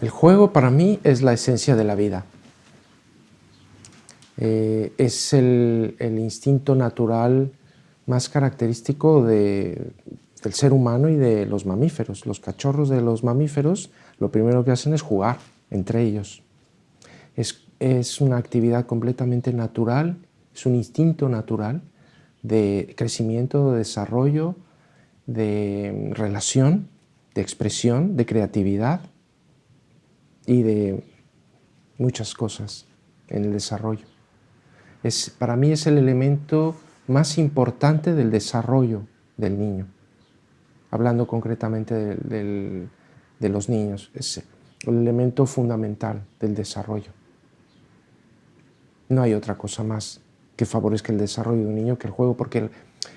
El juego para mí es la esencia de la vida. Eh, es el, instinto natural más característico del ser humano y de los mamíferos. Los cachorros de los mamíferos lo primero que hacen es jugar entre ellos. Es, es una actividad completamente natural, es un instinto natural de crecimiento, de desarrollo, de relación, de expresión, de creatividad y de muchas cosas en el desarrollo. Es, para mí es el elemento más importante del desarrollo del niño, hablando concretamente de, los niños, es el elemento fundamental del desarrollo. No hay otra cosa más que favorezca el desarrollo de un niño que el juego, porque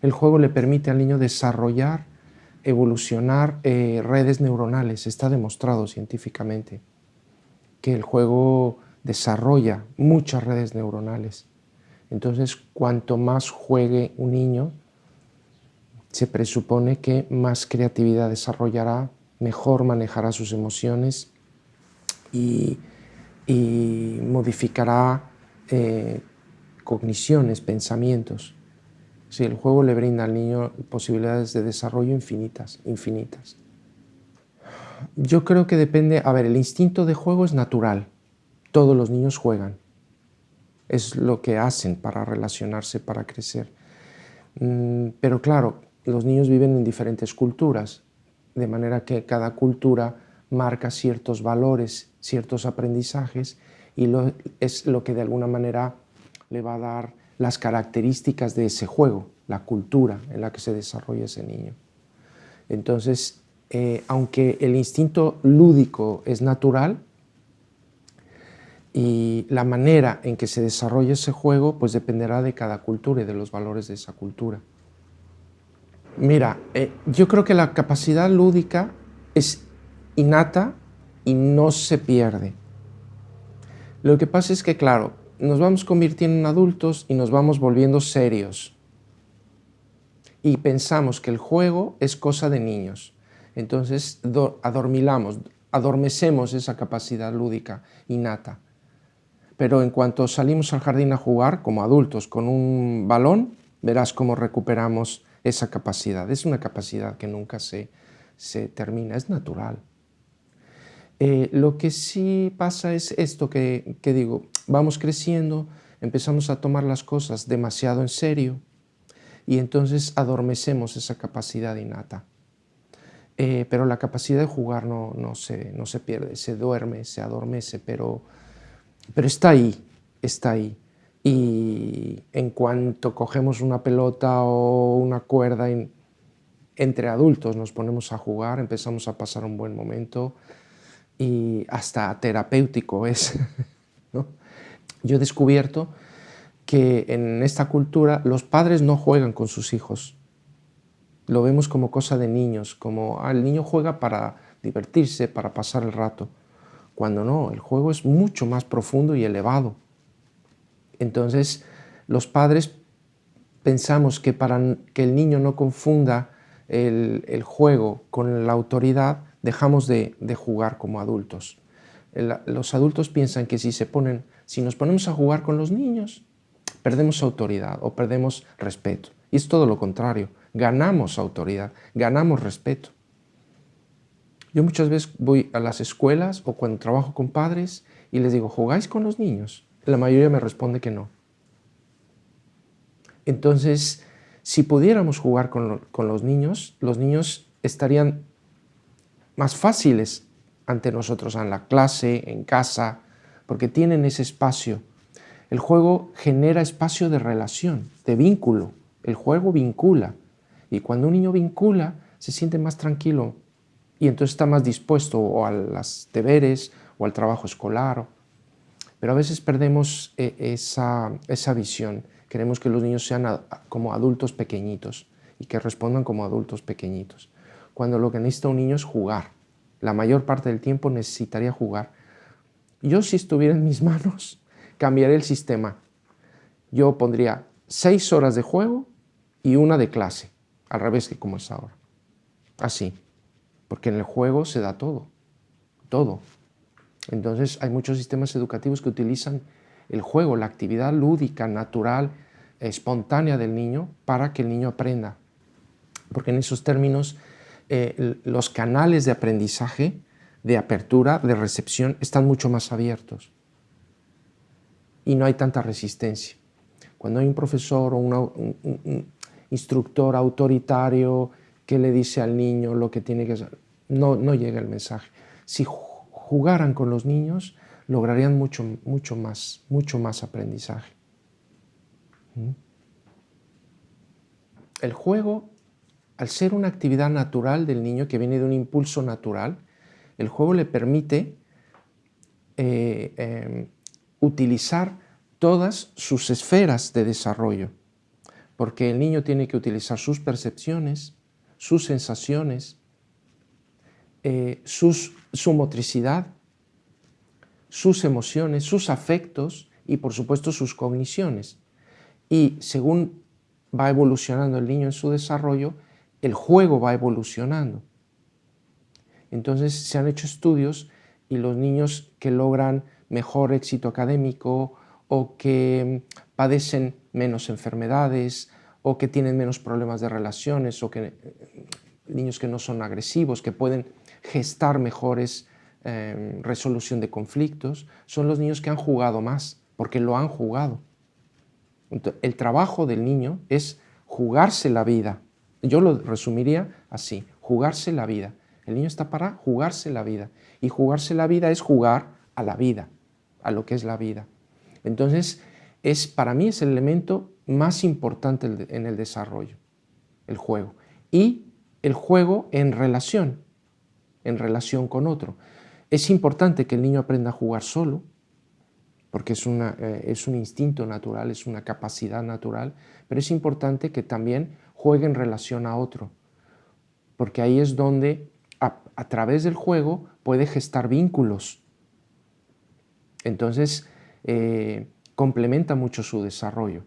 el, juego le permite al niño desarrollar, evolucionar eh, redes neuronales, está demostrado científicamente que el juego desarrolla muchas redes neuronales. Entonces, cuanto más juegue un niño, se presupone que más creatividad desarrollará, mejor manejará sus emociones y, modificará eh, cogniciones, pensamientos. Si el juego le brinda al niño posibilidades de desarrollo infinitas, infinitas. Yo creo que depende, a ver, el instinto de juego es natural, todos los niños juegan, es lo que hacen para relacionarse, para crecer. Mm, pero claro, los niños viven en diferentes culturas, de manera que cada cultura marca ciertos valores, ciertos aprendizajes y es lo que de alguna manera le va a dar las características de ese juego, la cultura en la que se desarrolla ese niño. Entonces, eh, aunque el instinto lúdico es natural, y la manera en que se desarrolla ese juego pues dependerá de cada cultura y de los valores de esa cultura. Mira, eh, yo creo que la capacidad lúdica es innata y no se pierde. Lo que pasa es que, claro, nos vamos convirtiendo en adultos y nos vamos volviendo serios. Y pensamos que el juego es cosa de niños. Entonces adormilamos, adormecemos esa capacidad lúdica innata. Pero en cuanto salimos al jardín a jugar como adultos con un balón, verás cómo recuperamos esa capacidad. Es una capacidad que nunca se, se termina, es natural. Eh, lo que sí pasa es esto que, que digo, vamos creciendo, empezamos a tomar las cosas demasiado en serio y entonces adormecemos esa capacidad innata. Eh, pero la capacidad de jugar no, no, se, no se pierde, se duerme, se adormece, pero, pero está ahí, está ahí. Y en cuanto cogemos una pelota o una cuerda entre adultos nos ponemos a jugar, empezamos a pasar un buen momento y hasta terapéutico es. Yo he descubierto que en esta cultura los padres no juegan con sus hijos, lo vemos como cosa de niños, como ah, el niño juega para divertirse, para pasar el rato, cuando no, el juego es mucho más profundo y elevado. Entonces, los padres pensamos que para que el niño no confunda el, juego con la autoridad, dejamos de, jugar como adultos. los adultos piensan que si, se ponen, si nos ponemos a jugar con los niños, perdemos autoridad o perdemos respeto. Y es todo lo contrario ganamos autoridad, ganamos respeto. Yo muchas veces voy a las escuelas o cuando trabajo con padres y les digo, ¿jugáis con los niños? La mayoría me responde que no. Entonces, si pudiéramos jugar con, los niños, los niños estarían más fáciles ante nosotros en la clase, en casa, porque tienen ese espacio. El juego genera espacio de relación, de vínculo. El juego vincula. Y cuando un niño vincula, se siente más tranquilo y entonces está más dispuesto a los deberes o al trabajo escolar. Pero a veces perdemos eh, esa, esa visión. Queremos que los niños sean como adultos pequeñitos y que respondan como adultos pequeñitos. Cuando lo que necesita un niño es jugar. La mayor parte del tiempo necesitaría jugar. Yo si estuviera en mis manos, cambiaría el sistema. Yo pondría seis horas de juego y una de clase al revés que como es ahora. Así, porque en el juego se da todo, todo. Entonces hay muchos sistemas educativos que utilizan el juego, la actividad lúdica, natural, espontánea del niño para que el niño aprenda. Porque en esos términos eh, los canales de aprendizaje, de apertura, de recepción, están mucho más abiertos y no hay tanta resistencia. Cuando hay un profesor o un, instructor autoritario que le dice al niño lo que tiene que hacer, no, no llega el mensaje. Si jugaran con los niños, lograrían mucho, mucho, más, mucho más aprendizaje. ¿Mm? El juego, al ser una actividad natural del niño que viene de un impulso natural, el juego le permite eh, em, utilizar todas sus esferas de desarrollo, porque el niño tiene que utilizar sus percepciones, sus sensaciones, eh, su motricidad, sus emociones, sus afectos y por supuesto sus cogniciones. Y según va evolucionando el niño en su desarrollo, el juego va evolucionando. Entonces se han hecho estudios y los niños que logran mejor éxito académico o que padecen menos enfermedades o que tienen menos problemas de relaciones o que eh, niños que no son agresivos, que pueden gestar mejores em, resolución de conflictos, son los niños que han jugado más, porque lo han jugado. el trabajo del niño es jugarse la vida. Yo lo resumiría así, jugarse la vida. El niño está para jugarse la vida. Y jugarse la vida es jugar a la vida, a lo que es la vida. Entonces, es, para mí es el elemento más importante en el desarrollo, el juego. Y el juego en relación, en relación con otro. Es importante que el niño aprenda a jugar solo, porque es, eh, es un instinto natural, es una capacidad natural, pero es importante que también juegue en relación a otro, porque ahí es donde a, través del juego puede gestar vínculos. Entonces, eh, complementa mucho su desarrollo.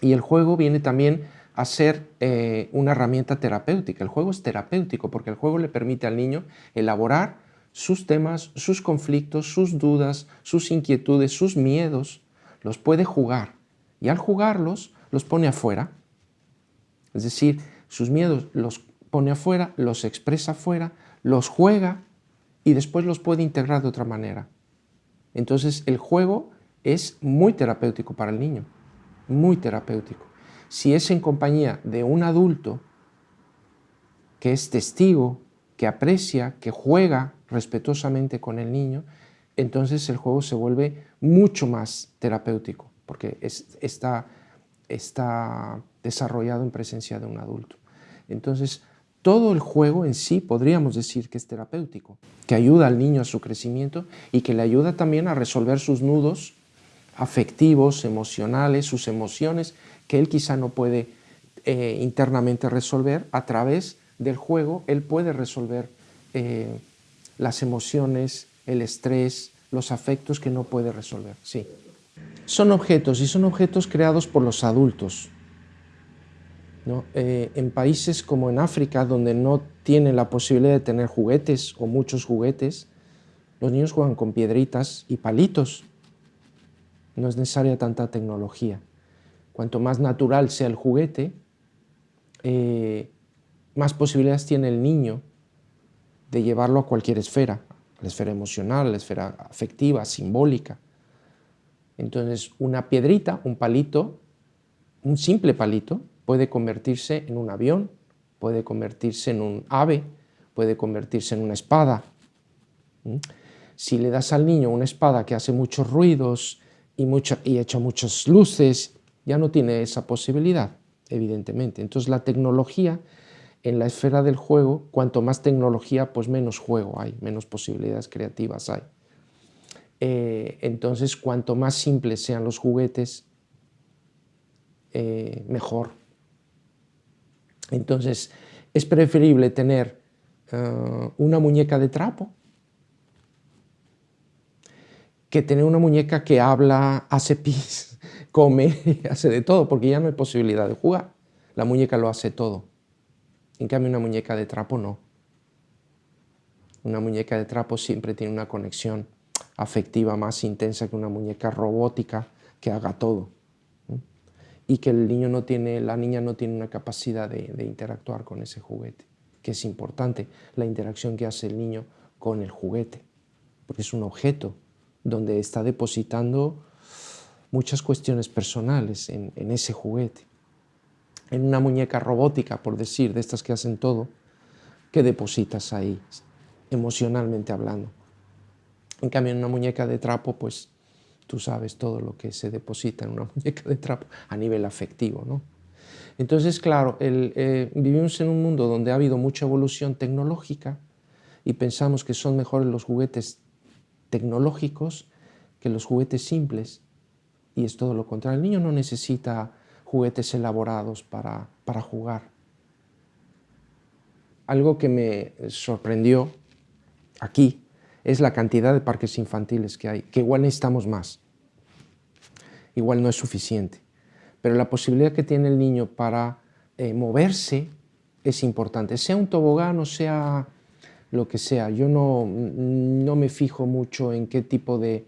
Y el juego viene también a ser eh, una herramienta terapéutica. El juego es terapéutico porque el juego le permite al niño elaborar sus temas, sus conflictos, sus dudas, sus inquietudes, sus miedos. Los puede jugar y al jugarlos los pone afuera. Es decir, sus miedos los pone afuera, los expresa afuera, los juega y después los puede integrar de otra manera. Entonces el juego es muy terapéutico para el niño, muy terapéutico. Si es en compañía de un adulto que es testigo, que aprecia, que juega respetuosamente con el niño, entonces el juego se vuelve mucho más terapéutico, porque está, está desarrollado en presencia de un adulto. Entonces, todo el juego en sí podríamos decir que es terapéutico, que ayuda al niño a su crecimiento y que le ayuda también a resolver sus nudos afectivos, emocionales, sus emociones que él quizá no puede eh, internamente resolver. A través del juego él puede resolver eh, las emociones, el estrés, los afectos que no puede resolver. Sí. Son objetos y son objetos creados por los adultos. Eh, en países como en África, donde no tienen la posibilidad de tener juguetes o muchos juguetes, los niños juegan con piedritas y palitos. No es necesaria tanta tecnología. Cuanto más natural sea el juguete, eh, más posibilidades tiene el niño de llevarlo a cualquier esfera, la esfera emocional, la esfera afectiva, simbólica. Entonces, una piedrita, un palito, un simple palito, puede convertirse en un avión, puede convertirse en un ave, puede convertirse en una espada. Si le das al niño una espada que hace muchos ruidos y, y echa muchas luces, ya no tiene esa posibilidad, evidentemente. Entonces la tecnología en la esfera del juego, cuanto más tecnología, pues menos juego hay, menos posibilidades creativas hay. Eh, entonces, cuanto más simples sean los juguetes, eh, mejor. Entonces, es preferible tener eh, una muñeca de trapo que tener una muñeca que habla, hace pis, come, hace de todo, porque ya no hay posibilidad de jugar. La muñeca lo hace todo. En cambio, una muñeca de trapo no. Una muñeca de trapo siempre tiene una conexión afectiva más intensa que una muñeca robótica que haga todo. Y que el niño no tiene, la niña no tiene una capacidad de, de interactuar con ese juguete, que es importante, la interacción que hace el niño con el juguete, porque es un objeto donde está depositando muchas cuestiones personales en, ese juguete. En una muñeca robótica, por decir, de estas que hacen todo, ¿qué depositas ahí, emocionalmente hablando? En cambio, en una muñeca de trapo, pues tú sabes todo lo que se deposita en una muñeca de trapo a nivel afectivo, ¿no? Entonces, claro, eh, vivimos en un mundo donde ha habido mucha evolución tecnológica y pensamos que son mejores los juguetes tecnológicos que los juguetes simples y es todo lo contrario. El niño no necesita juguetes elaborados para, para jugar. Algo que me sorprendió aquí es la cantidad de parques infantiles que hay, que igual necesitamos más. Igual no es suficiente. Pero la posibilidad que tiene el niño para eh, moverse es importante. Sea un tobogán o sea lo que sea. Yo no, no me fijo mucho en qué tipo de,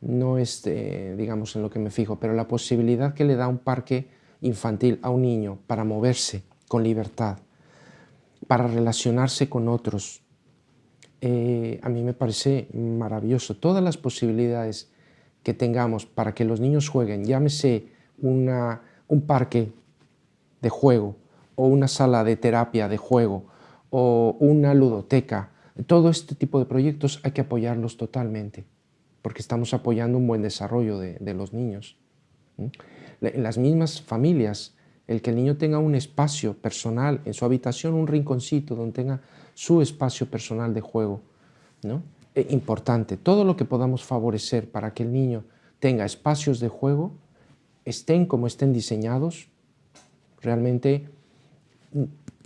no es, digamos, en lo que me fijo, pero la posibilidad que le da un parque infantil a un niño para moverse con libertad, para relacionarse con otros, eh, a mí me parece maravilloso. Todas las posibilidades que tengamos para que los niños jueguen, llámese una, un parque de juego o una sala de terapia de juego o una ludoteca, todo este tipo de proyectos hay que apoyarlos totalmente porque estamos apoyando un buen desarrollo de, los niños. En las mismas familias, el que el niño tenga un espacio personal en su habitación, un rinconcito donde tenga su espacio personal de juego, ¿no? E importante, todo lo que podamos favorecer para que el niño tenga espacios de juego, estén como estén diseñados, realmente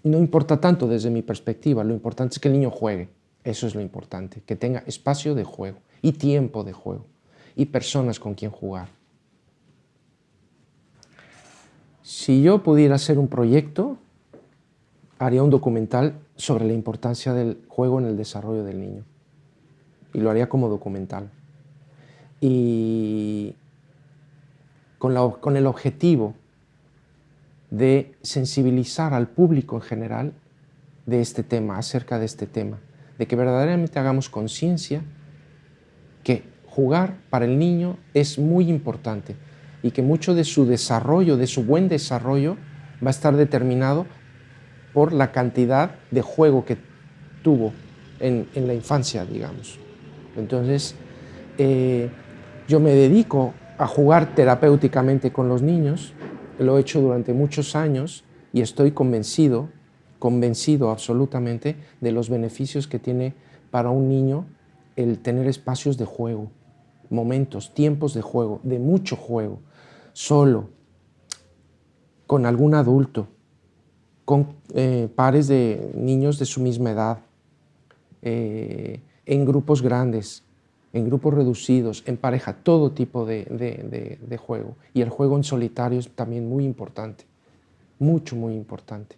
no importa tanto desde mi perspectiva, lo importante es que el niño juegue, eso es lo importante, que tenga espacio de juego y tiempo de juego y personas con quien jugar. Si yo pudiera hacer un proyecto, haría un documental sobre la importancia del juego en el desarrollo del niño. Y lo haría como documental. Y con, con el objetivo de sensibilizar al público en general de este tema, acerca de este tema, de que verdaderamente hagamos conciencia que jugar para el niño es muy importante y que mucho de su desarrollo, de su buen desarrollo, va a estar determinado por la cantidad de juego que tuvo en, la infancia, digamos. Entonces, eh, yo me dedico a jugar terapéuticamente con los niños, lo he hecho durante muchos años y estoy convencido, convencido absolutamente de los beneficios que tiene para un niño el tener espacios de juego, momentos, tiempos de juego, de mucho juego, solo, con algún adulto, con eh, pares de niños de su misma edad, eh, en grupos grandes, en grupos reducidos, en pareja, todo tipo de, juego. Y el juego en solitario es también muy importante, mucho, muy importante.